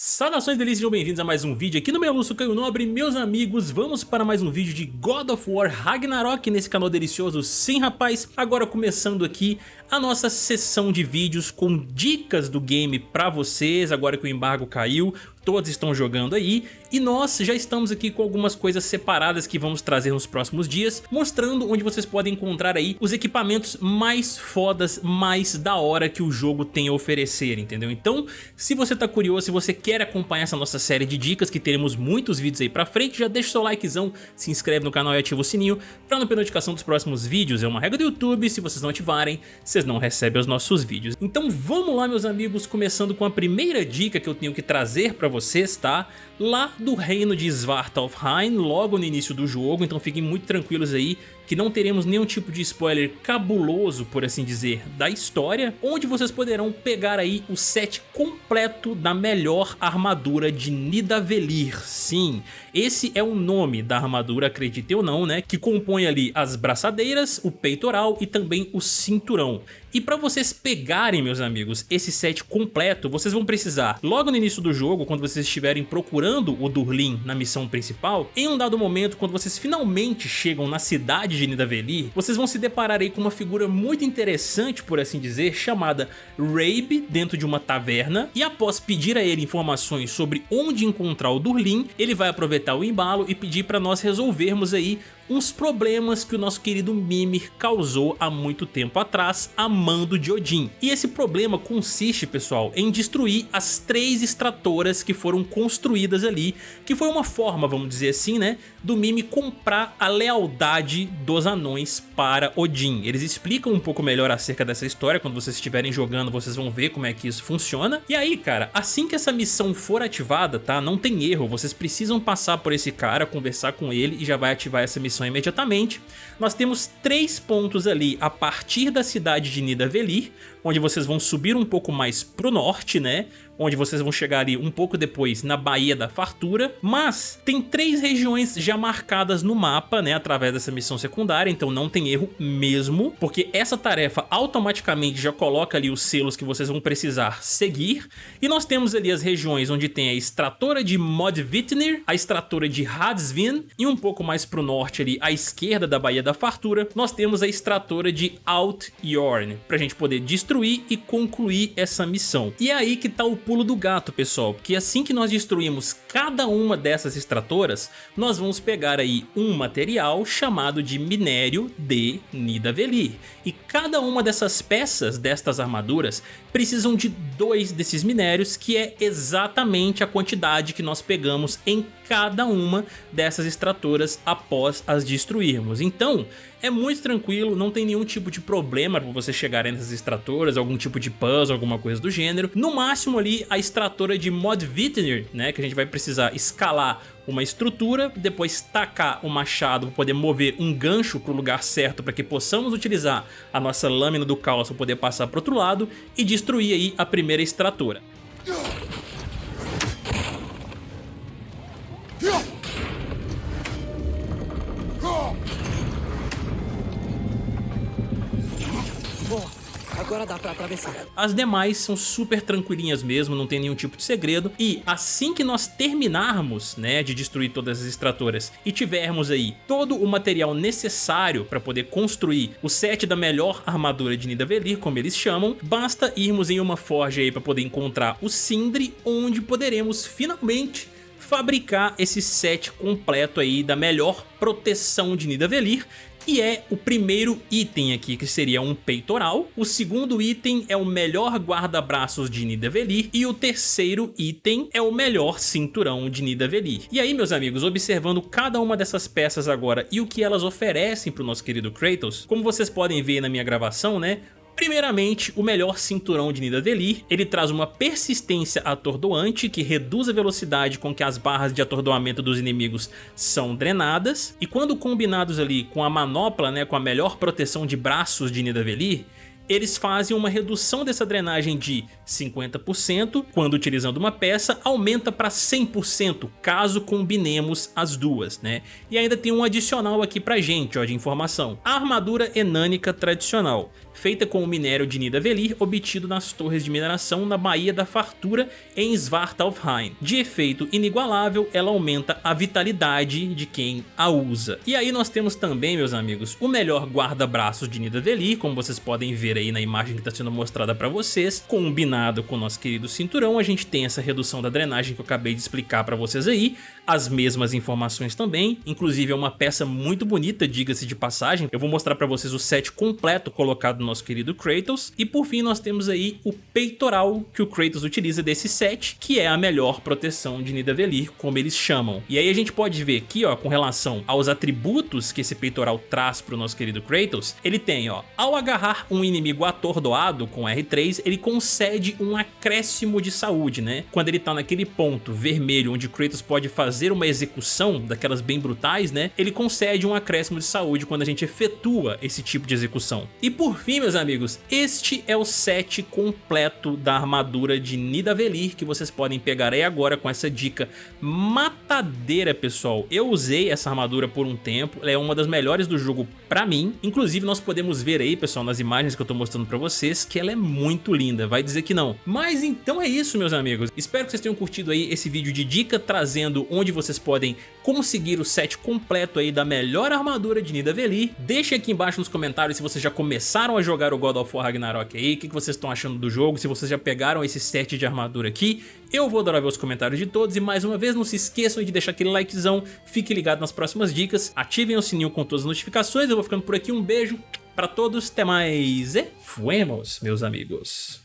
Saudações delícias, sejam bem-vindos a mais um vídeo aqui no meu Lúcio Caio Nobre, meus amigos, vamos para mais um vídeo de God of War Ragnarok nesse canal delicioso, sim rapaz, agora começando aqui a nossa sessão de vídeos com dicas do game pra vocês, agora que o embargo caiu, todos estão jogando aí e nós já estamos aqui com algumas coisas separadas que vamos trazer nos próximos dias, mostrando onde vocês podem encontrar aí os equipamentos mais fodas, mais da hora que o jogo tem a oferecer, entendeu? Então, se você tá curioso, se você quer acompanhar essa nossa série de dicas, que teremos muitos vídeos aí pra frente, já deixa o seu likezão, se inscreve no canal e ativa o sininho pra não perder notificação dos próximos vídeos, é uma regra do YouTube, se vocês não ativarem, vocês não recebem os nossos vídeos. Então vamos lá meus amigos, começando com a primeira dica que eu tenho que trazer pra vocês, tá? Lá do reino de Svartalfheim, logo no início do jogo, então fiquem muito tranquilos aí que não teremos nenhum tipo de spoiler cabuloso, por assim dizer, da história, onde vocês poderão pegar aí o set completo da melhor armadura de Nidavellir. Sim, esse é o nome da armadura, acredite ou não, né, que compõe ali as braçadeiras, o peitoral e também o cinturão. E para vocês pegarem, meus amigos, esse set completo, vocês vão precisar, logo no início do jogo, quando vocês estiverem procurando o Durlin na missão principal, em um dado momento, quando vocês finalmente chegam na cidade de Nidavellir, vocês vão se deparar aí com uma figura muito interessante, por assim dizer, chamada Rabe, dentro de uma taverna, e após pedir a ele informações sobre onde encontrar o Durlin, ele vai aproveitar o embalo e pedir para nós resolvermos aí uns problemas que o nosso querido Mimir causou há muito tempo atrás a mando de Odin. E esse problema consiste, pessoal, em destruir as três extratoras que foram construídas ali, que foi uma forma, vamos dizer assim, né, do Mimir comprar a lealdade dos anões para Odin. Eles explicam um pouco melhor acerca dessa história, quando vocês estiverem jogando vocês vão ver como é que isso funciona. E aí, cara, assim que essa missão for ativada, tá, não tem erro, vocês precisam passar por esse cara, conversar com ele e já vai ativar essa missão imediatamente. Nós temos três pontos ali a partir da cidade de Nidavellir, onde vocês vão subir um pouco mais pro norte, né? Onde vocês vão chegar ali um pouco depois na Baía da Fartura, mas tem três regiões já marcadas no mapa, né, através dessa missão secundária, então não tem erro mesmo, porque essa tarefa automaticamente já coloca ali os selos que vocês vão precisar seguir, e nós temos ali as regiões onde tem a extratora de Modvitnir, a extratora de Hadsvin, e um pouco mais pro norte ali, à esquerda da Baía da Fartura, nós temos a extratora de Altjorn, pra gente poder destruir e concluir essa missão. E é aí que tá o pulo do gato, pessoal, porque assim que nós destruímos cada uma dessas extratoras, nós vamos pegar aí um material chamado de minério de Nidavellir. E cada uma dessas peças destas armaduras precisam de dois desses minérios, que é exatamente a quantidade que nós pegamos em cada uma dessas extratoras após as destruirmos. Então, é muito tranquilo, não tem nenhum tipo de problema para você chegar nessas extratoras, algum tipo de puzzle, alguma coisa do gênero. No máximo ali a extratora de Modvitnir, né, que a gente vai precisar escalar uma estrutura, depois tacar o machado para poder mover um gancho para o lugar certo para que possamos utilizar a nossa lâmina do caos para poder passar para outro lado e destruir aí a primeira extratora. Agora dá pra atravessar. As demais são super tranquilinhas mesmo, não tem nenhum tipo de segredo. E assim que nós terminarmos, né, de destruir todas as extratoras e tivermos aí todo o material necessário para poder construir o set da melhor armadura de Nidavellir, como eles chamam, basta irmos em uma forja aí para poder encontrar o Sindri, onde poderemos finalmente fabricar esse set completo aí da melhor proteção de Nidavellir que é o primeiro item aqui, que seria um peitoral. O segundo item é o melhor guarda-braços de Nidavellir e o terceiro item é o melhor cinturão de Nidavellir. E aí, meus amigos, observando cada uma dessas peças agora e o que elas oferecem para o nosso querido Kratos, como vocês podem ver na minha gravação, né, Primeiramente, o melhor cinturão de Nidavellir, ele traz uma persistência atordoante que reduz a velocidade com que as barras de atordoamento dos inimigos são drenadas, e quando combinados ali com a manopla, né, com a melhor proteção de braços de Nidavellir, eles fazem uma redução dessa drenagem de 50%, quando utilizando uma peça, aumenta para 100% caso combinemos as duas, né? E ainda tem um adicional aqui pra gente, ó, de informação. A armadura enânica tradicional feita com o minério de Nidavellir obtido nas torres de mineração na Baía da Fartura em Svartalfheim. De efeito inigualável, ela aumenta a vitalidade de quem a usa. E aí nós temos também, meus amigos, o melhor guarda-braços de Nidavellir, como vocês podem ver aí na imagem que está sendo mostrada para vocês, combinado com o nosso querido cinturão, a gente tem essa redução da drenagem que eu acabei de explicar para vocês aí, as mesmas informações também, inclusive é uma peça muito bonita, diga-se de passagem, eu vou mostrar para vocês o set completo colocado nosso querido Kratos. E por fim nós temos aí o peitoral que o Kratos utiliza desse set, que é a melhor proteção de Nidavellir, como eles chamam. E aí a gente pode ver aqui, ó, com relação aos atributos que esse peitoral traz para o nosso querido Kratos, ele tem, ó, ao agarrar um inimigo atordoado com R3, ele concede um acréscimo de saúde, né? Quando ele tá naquele ponto vermelho onde Kratos pode fazer uma execução daquelas bem brutais, né? Ele concede um acréscimo de saúde quando a gente efetua esse tipo de execução. E por fim, meus amigos, este é o set completo da armadura de Nidavellir que vocês podem pegar aí agora com essa dica matadeira, pessoal. Eu usei essa armadura por um tempo, ela é uma das melhores do jogo pra mim. Inclusive, nós podemos ver aí, pessoal, nas imagens que eu tô mostrando pra vocês, que ela é muito linda, vai dizer que não. Mas então é isso, meus amigos. Espero que vocês tenham curtido aí esse vídeo de dica, trazendo onde vocês podem conseguir o set completo aí da melhor armadura de Nidavellir. Deixem aqui embaixo nos comentários se vocês já começaram a jogar o God of War Ragnarok aí, o que vocês estão achando do jogo, se vocês já pegaram esse set de armadura aqui. Eu vou adorar ver os comentários de todos e mais uma vez não se esqueçam de deixar aquele likezão, fique ligado nas próximas dicas, ativem o sininho com todas as notificações, eu vou ficando por aqui, um beijo pra todos, até mais e fuemos, meus amigos.